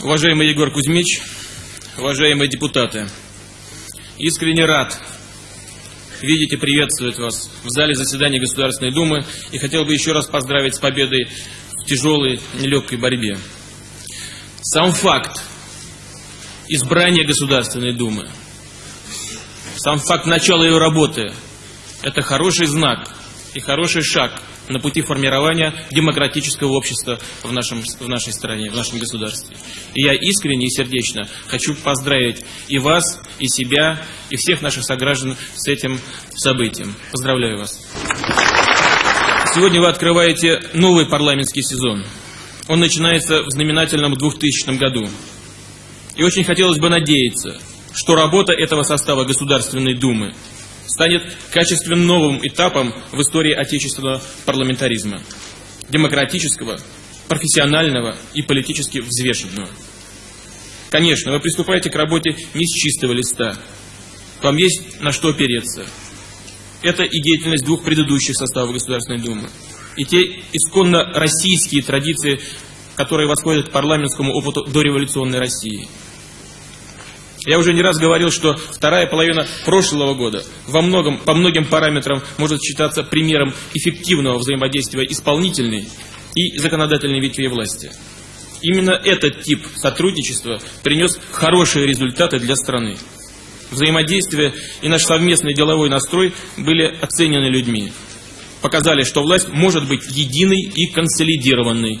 Уважаемый Егор Кузьмич, уважаемые депутаты, искренне рад видеть и приветствовать вас в зале заседания Государственной Думы и хотел бы еще раз поздравить с победой в тяжелой, нелегкой борьбе. Сам факт избрания Государственной Думы, сам факт начала ее работы – это хороший знак и хороший шаг на пути формирования демократического общества в, нашем, в нашей стране, в нашем государстве. И я искренне и сердечно хочу поздравить и вас, и себя, и всех наших сограждан с этим событием. Поздравляю вас. Сегодня вы открываете новый парламентский сезон. Он начинается в знаменательном 2000 году. И очень хотелось бы надеяться, что работа этого состава Государственной Думы станет качественно новым этапом в истории отечественного парламентаризма. Демократического, профессионального и политически взвешенного. Конечно, вы приступаете к работе не с чистого листа. Вам есть на что опереться. Это и деятельность двух предыдущих составов Государственной Думы. И те исконно российские традиции, которые восходят к парламентскому опыту дореволюционной России – я уже не раз говорил, что вторая половина прошлого года во многом, по многим параметрам может считаться примером эффективного взаимодействия исполнительной и законодательной ветви власти. Именно этот тип сотрудничества принес хорошие результаты для страны. Взаимодействие и наш совместный деловой настрой были оценены людьми. Показали, что власть может быть единой и консолидированной.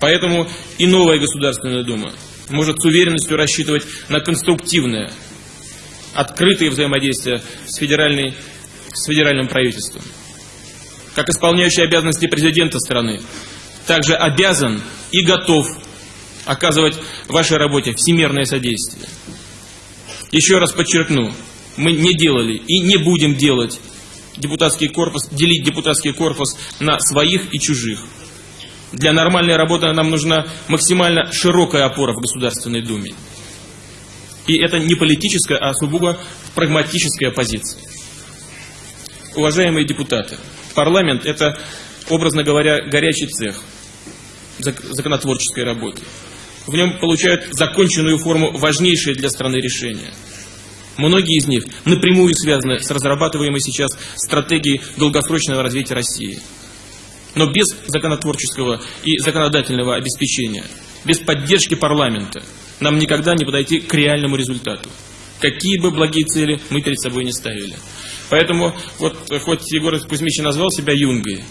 Поэтому и новая Государственная Дума может с уверенностью рассчитывать на конструктивное, открытое взаимодействие с, федеральной, с федеральным правительством. Как исполняющий обязанности президента страны, также обязан и готов оказывать вашей работе всемирное содействие. Еще раз подчеркну, мы не делали и не будем делать депутатский корпус, делить депутатский корпус на своих и чужих. Для нормальной работы нам нужна максимально широкая опора в Государственной Думе. И это не политическая, а сугубо прагматическая позиция. Уважаемые депутаты, парламент – это, образно говоря, горячий цех законотворческой работы. В нем получают законченную форму важнейшие для страны решения. Многие из них напрямую связаны с разрабатываемой сейчас стратегией долгосрочного развития России – но без законотворческого и законодательного обеспечения, без поддержки парламента нам никогда не подойти к реальному результату. Какие бы благие цели мы перед собой не ставили. Поэтому, вот хоть Егор Кузьмич назвал себя юнгой,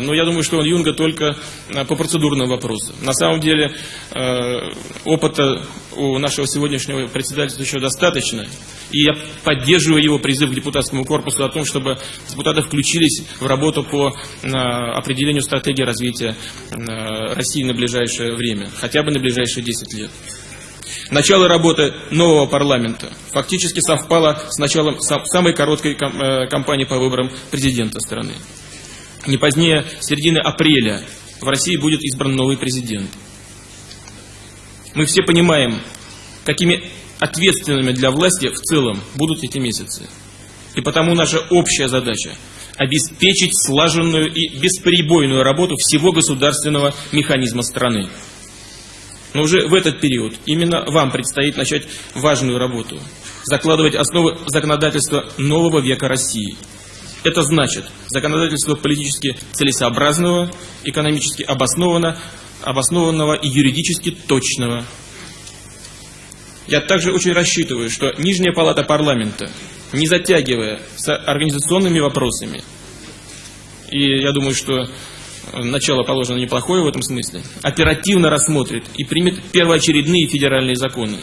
но я думаю, что он юнга только а, по процедурным вопросам. На самом деле а, опыта у нашего сегодняшнего председательства еще достаточно. И я поддерживаю его призыв к депутатскому корпусу о том, чтобы депутаты включились в работу по определению стратегии развития России на ближайшее время, хотя бы на ближайшие 10 лет. Начало работы нового парламента фактически совпало с началом самой короткой э, кампании по выборам президента страны. Не позднее середины апреля в России будет избран новый президент. Мы все понимаем, какими ответственными для власти в целом будут эти месяцы. И потому наша общая задача – обеспечить слаженную и бесперебойную работу всего государственного механизма страны. Но уже в этот период именно вам предстоит начать важную работу – закладывать основы законодательства нового века России – это значит законодательство политически целесообразного, экономически обоснованного, обоснованного и юридически точного. Я также очень рассчитываю, что Нижняя палата парламента, не затягивая с организационными вопросами, и я думаю, что начало положено неплохое в этом смысле, оперативно рассмотрит и примет первоочередные федеральные законы,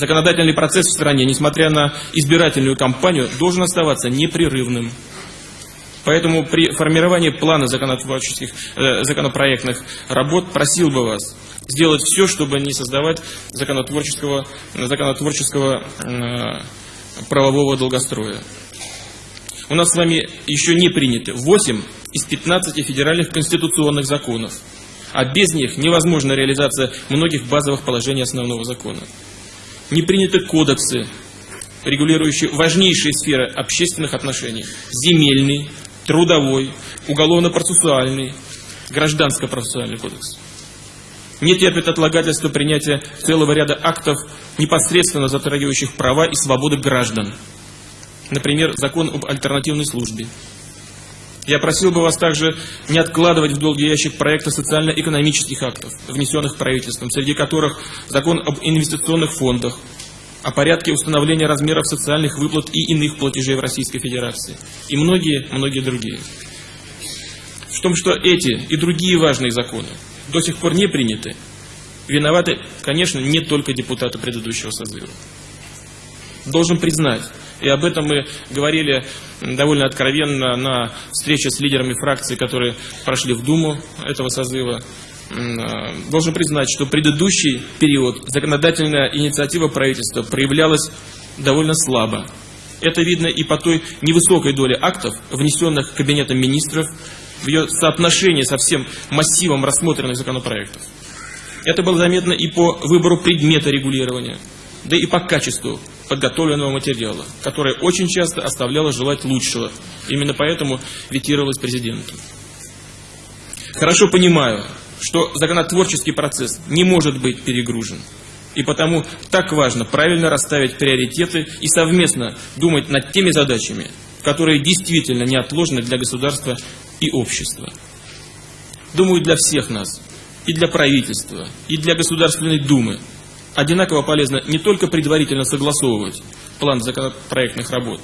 Законодательный процесс в стране, несмотря на избирательную кампанию, должен оставаться непрерывным. Поэтому при формировании плана законотворческих, э, законопроектных работ просил бы вас сделать все, чтобы не создавать законотворческого, законотворческого э, правового долгостроя. У нас с вами еще не приняты 8 из 15 федеральных конституционных законов, а без них невозможна реализация многих базовых положений основного закона не приняты кодексы, регулирующие важнейшие сферы общественных отношений. Земельный, трудовой, уголовно-процессуальный, гражданско-процессуальный кодекс. не терпит отлагательства принятия целого ряда актов, непосредственно затрагивающих права и свободы граждан. Например, закон об альтернативной службе. Я просил бы вас также не откладывать в долгий ящик проекта социально-экономических актов, внесенных правительством, среди которых закон об инвестиционных фондах, о порядке установления размеров социальных выплат и иных платежей в Российской Федерации, и многие-многие другие. В том, что эти и другие важные законы до сих пор не приняты, виноваты, конечно, не только депутаты предыдущего созыва. Должен признать, и об этом мы говорили довольно откровенно на встрече с лидерами фракций, которые прошли в Думу этого созыва. Э, должен признать, что предыдущий период законодательная инициатива правительства проявлялась довольно слабо. Это видно и по той невысокой доле актов, внесенных Кабинетом министров, в ее соотношении со всем массивом рассмотренных законопроектов. Это было заметно и по выбору предмета регулирования, да и по качеству подготовленного материала, которое очень часто оставляло желать лучшего. Именно поэтому ветировалось президентом. Хорошо понимаю, что законотворческий процесс не может быть перегружен. И потому так важно правильно расставить приоритеты и совместно думать над теми задачами, которые действительно неотложны для государства и общества. Думаю, для всех нас, и для правительства, и для Государственной Думы одинаково полезно не только предварительно согласовывать план законопроектных работ,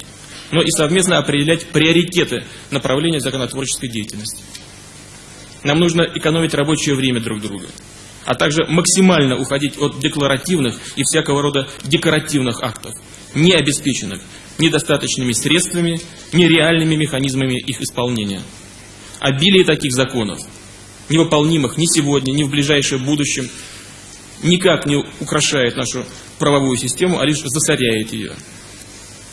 но и совместно определять приоритеты направления законотворческой деятельности. Нам нужно экономить рабочее время друг друга, а также максимально уходить от декларативных и всякого рода декоративных актов, не обеспеченных недостаточными средствами, нереальными механизмами их исполнения. Обилие таких законов, невыполнимых ни сегодня, ни в ближайшем будущем, никак не украшает нашу правовую систему, а лишь засоряет ее.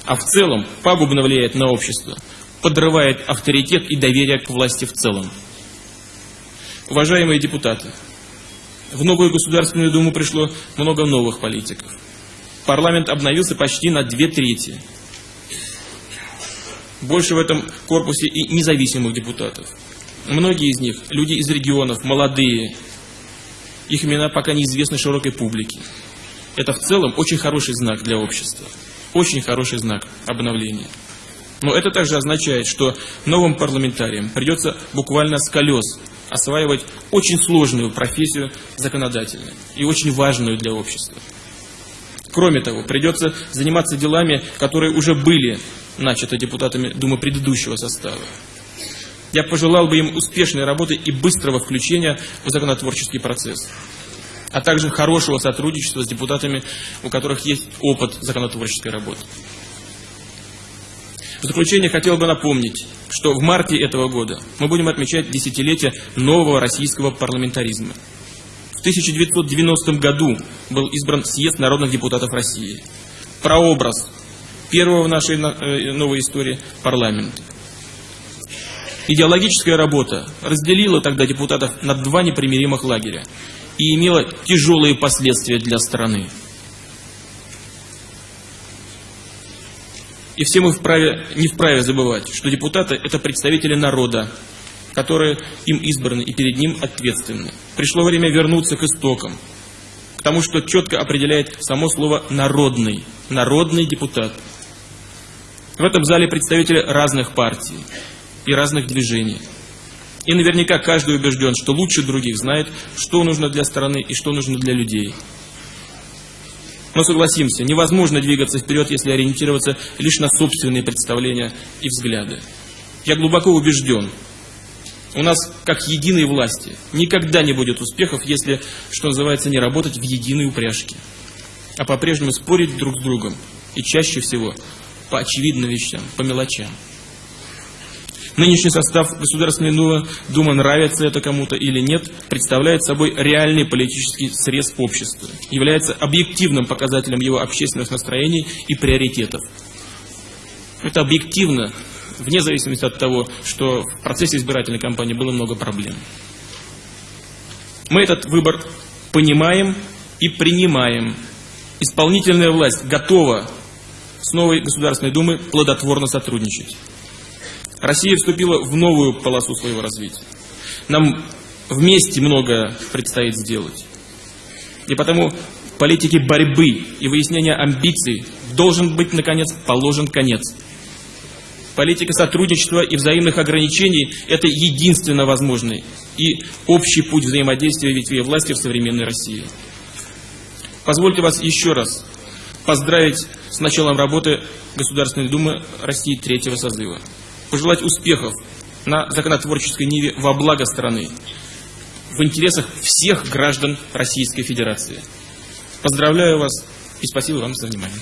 А в целом пагубно влияет на общество, подрывает авторитет и доверие к власти в целом. Уважаемые депутаты, в новую Государственную Думу пришло много новых политиков. Парламент обновился почти на две трети. Больше в этом корпусе и независимых депутатов. Многие из них – люди из регионов, молодые, их имена пока неизвестны широкой публике. Это в целом очень хороший знак для общества. Очень хороший знак обновления. Но это также означает, что новым парламентариям придется буквально с колес осваивать очень сложную профессию законодательную и очень важную для общества. Кроме того, придется заниматься делами, которые уже были начаты депутатами Думы предыдущего состава. Я пожелал бы им успешной работы и быстрого включения в законотворческий процесс, а также хорошего сотрудничества с депутатами, у которых есть опыт законотворческой работы. В заключение хотел бы напомнить, что в марте этого года мы будем отмечать десятилетие нового российского парламентаризма. В 1990 году был избран съезд народных депутатов России. Прообраз первого в нашей э, новой истории парламента. Идеологическая работа разделила тогда депутатов на два непримиримых лагеря и имела тяжелые последствия для страны. И все мы вправе, не вправе забывать, что депутаты – это представители народа, которые им избраны и перед ним ответственны. Пришло время вернуться к истокам, к тому, что четко определяет само слово «народный», «народный депутат». В этом зале представители разных партий, и разных движений. И наверняка каждый убежден, что лучше других знает, что нужно для страны и что нужно для людей. Но согласимся, невозможно двигаться вперед, если ориентироваться лишь на собственные представления и взгляды. Я глубоко убежден, у нас, как единой власти, никогда не будет успехов, если, что называется, не работать в единой упряжке, а по-прежнему спорить друг с другом, и чаще всего по очевидным вещам, по мелочам. Нынешний состав Государственной Думы, нравится это кому-то или нет, представляет собой реальный политический срез общества, является объективным показателем его общественных настроений и приоритетов. Это объективно, вне зависимости от того, что в процессе избирательной кампании было много проблем. Мы этот выбор понимаем и принимаем. Исполнительная власть готова с новой Государственной Думой плодотворно сотрудничать. Россия вступила в новую полосу своего развития. Нам вместе многое предстоит сделать. И потому политике борьбы и выяснения амбиций должен быть, наконец, положен конец. Политика сотрудничества и взаимных ограничений – это единственно возможный и общий путь взаимодействия ветвей власти в современной России. Позвольте вас еще раз поздравить с началом работы Государственной Думы России третьего созыва. Пожелать успехов на законотворческой ниве во благо страны, в интересах всех граждан Российской Федерации. Поздравляю вас и спасибо вам за внимание.